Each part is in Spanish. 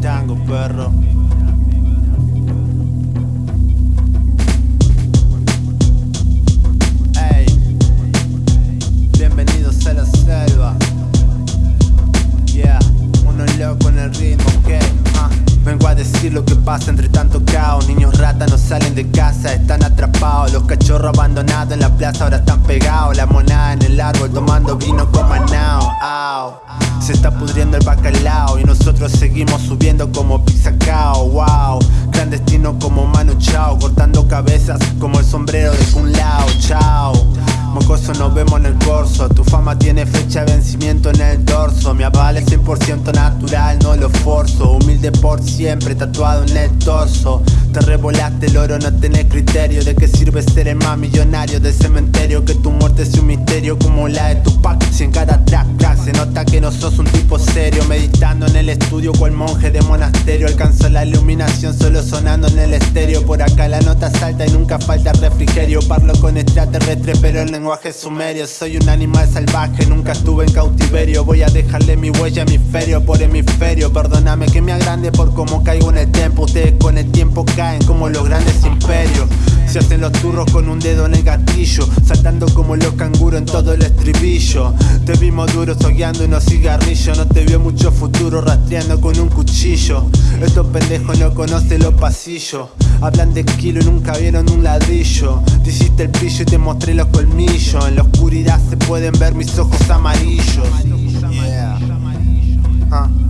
perro. Ey, bienvenidos a la selva. Yeah, uno loco en el ritmo, ok. ah. Vengo a decir lo que pasa entre tanto caos. Niños ratas no salen de casa, están atrapados. Los cachorros abandonados en la plaza ahora están pegados. La monada en el árbol tomando vino con manao. Se está pudriendo nosotros seguimos subiendo como pizza cao. Wow, clandestino como Manu Chao, cortando cabezas como el sombrero de Kun Lao. Chao. Mocoso nos vemos en el corso Tu fama tiene fecha de vencimiento en el dorso Mi aval es 100% natural, no lo forzo Humilde por siempre, tatuado en el torso Te revolaste el oro, no tenés criterio ¿De qué sirve ser el más millonario del cementerio? Que tu muerte sea un misterio como la de Tupac Si en cada nota que no sos un tipo serio. Meditando en el estudio cual monje de monasterio. Alcanzo la iluminación solo sonando en el estéreo. Por acá la nota salta y nunca falta refrigerio. Parlo con extraterrestres pero el lenguaje sumerio. Soy un animal salvaje, nunca estuve en cautiverio. Voy a dejarle mi huella hemisferio por hemisferio. Perdóname que me agrande por cómo caigo en el tiempo Ustedes con el tiempo caen como los grandes imperios. Se hacen los turros con un dedo en el gatillo Saltando como los canguros en todo el estribillo. Te vimos duro unos cigarrillos. No te vio mucho futuro rastreando con un cuchillo. Estos pendejos no conocen los pasillos. Hablan de kilo y nunca vieron un ladrillo. Te hiciste el brillo y te mostré los colmillos. En la oscuridad se pueden ver mis ojos amarillos. Huh.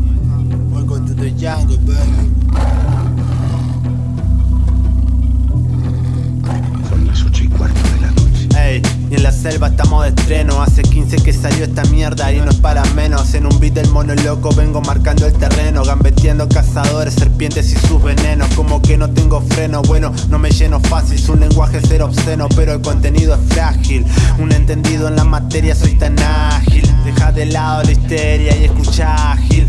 Selva estamos de estreno. Hace 15 que salió esta mierda y no es para menos. En un beat del mono loco vengo marcando el terreno Gambeteando cazadores, serpientes y sus venenos. Como que no tengo freno, bueno, no me lleno fácil. Su lenguaje es ser obsceno, pero el contenido es frágil. Un entendido en la materia, soy tan ágil. Deja de lado la histeria y escucha ágil.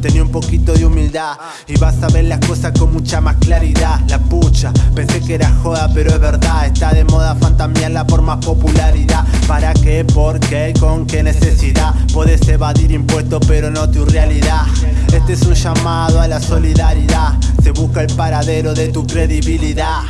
Tenía un poquito de humildad y vas a ver las cosas con mucha más claridad. La pucha, pensé que era joda, pero es verdad. Está de moda fantamearla por más popularidad. ¿Para qué? ¿Por qué? ¿Con qué necesidad? Puedes evadir impuestos, pero no tu realidad. Este es un llamado a la solidaridad. Se busca el paradero de tu credibilidad.